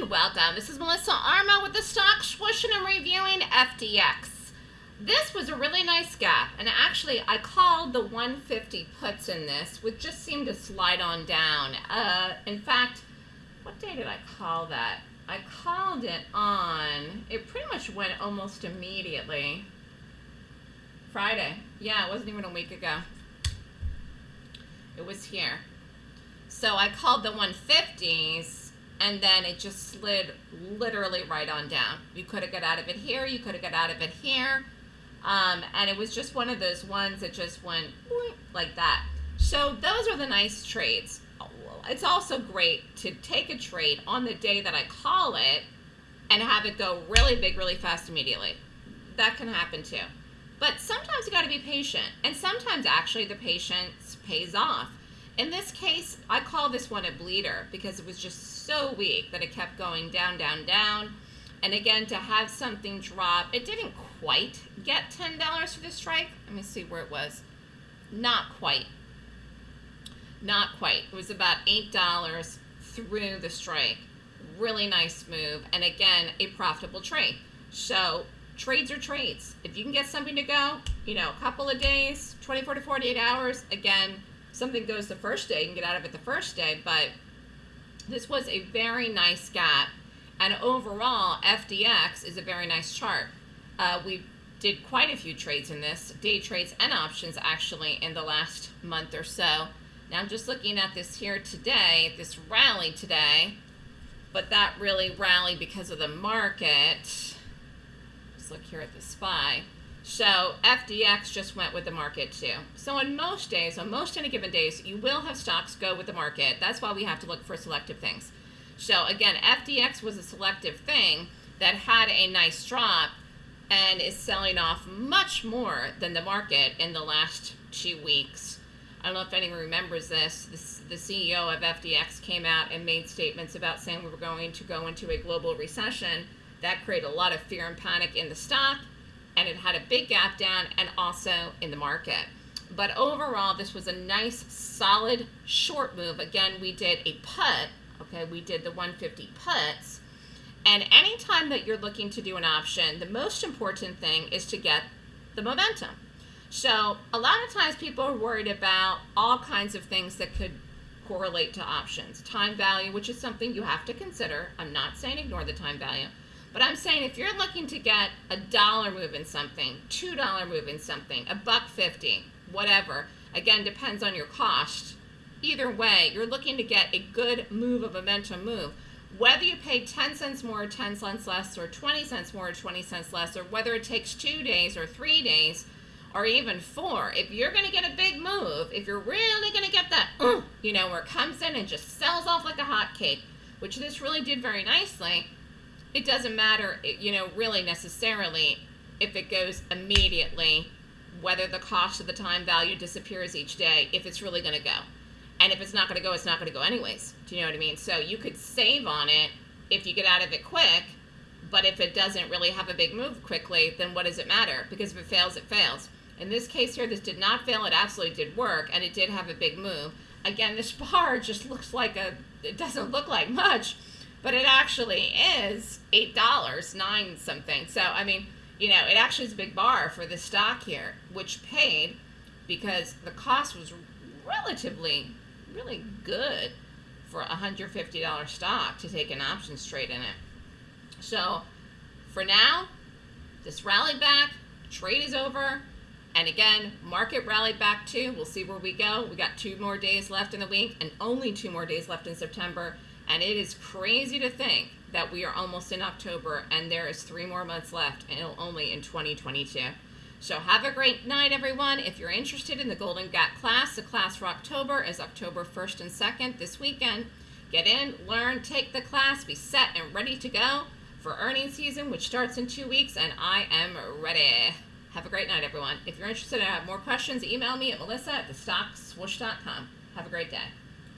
and welcome. This is Melissa Armo with the stock swoosh and reviewing FDX. This was a really nice gap and actually I called the 150 puts in this which just seemed to slide on down. Uh, in fact, what day did I call that? I called it on, it pretty much went almost immediately. Friday. Yeah, it wasn't even a week ago. It was here. So I called the 150s and then it just slid literally right on down. You could have got out of it here, you could have got out of it here, um, and it was just one of those ones that just went like that. So those are the nice trades. It's also great to take a trade on the day that I call it and have it go really big, really fast immediately. That can happen too. But sometimes you got to be patient, and sometimes actually the patience pays off. In this case, I call this one a bleeder because it was just so weak that it kept going down, down, down. And again, to have something drop, it didn't quite get $10 for the strike. Let me see where it was. Not quite. Not quite. It was about $8 through the strike. Really nice move. And again, a profitable trade. So trades are trades. If you can get something to go, you know, a couple of days, 24 to 48 hours, again, something goes the first day, you can get out of it the first day, but this was a very nice gap. And overall, FDX is a very nice chart. Uh, we did quite a few trades in this, day trades and options actually in the last month or so. Now I'm just looking at this here today, this rally today, but that really rallied because of the market. Let's look here at the SPY. So FDX just went with the market too. So on most days, on most any given days, you will have stocks go with the market. That's why we have to look for selective things. So again, FDX was a selective thing that had a nice drop and is selling off much more than the market in the last two weeks. I don't know if anyone remembers this. this. The CEO of FDX came out and made statements about saying we were going to go into a global recession. That created a lot of fear and panic in the stock and it had a big gap down and also in the market. But overall, this was a nice, solid, short move. Again, we did a put, okay, we did the 150 puts. And anytime that you're looking to do an option, the most important thing is to get the momentum. So a lot of times people are worried about all kinds of things that could correlate to options. Time value, which is something you have to consider. I'm not saying ignore the time value. But I'm saying if you're looking to get a dollar move in something, two dollar move in something, a buck fifty, whatever, again depends on your cost. Either way, you're looking to get a good move, of a momentum move. Whether you pay 10 cents more or 10 cents less or 20 cents more or 20 cents less or whether it takes two days or three days or even four, if you're going to get a big move, if you're really going to get that, you know, where it comes in and just sells off like a hot cake, which this really did very nicely, it doesn't matter, you know, really necessarily if it goes immediately, whether the cost of the time value disappears each day, if it's really going to go. And if it's not going to go, it's not going to go anyways. Do you know what I mean? So you could save on it if you get out of it quick, but if it doesn't really have a big move quickly, then what does it matter? Because if it fails, it fails. In this case here, this did not fail. It absolutely did work, and it did have a big move. Again, this bar just looks like a, it doesn't look like much, but it actually is eight dollars nine something. So i mean you know it actually is a big bar for the stock here which paid because the cost was relatively really good for a $150 stock to take an options trade in it. So for now this rally back trade is over and again market rallied back too. We'll see where we go. We got two more days left in the week and only two more days left in september and it is crazy to think that we are almost in October and there is three more months left and only in 2022. So have a great night, everyone. If you're interested in the Golden Gap class, the class for October is October 1st and 2nd this weekend. Get in, learn, take the class, be set and ready to go for earnings season, which starts in two weeks, and I am ready. Have a great night, everyone. If you're interested and have more questions, email me at melissa at thestockswoosh.com. Have a great day.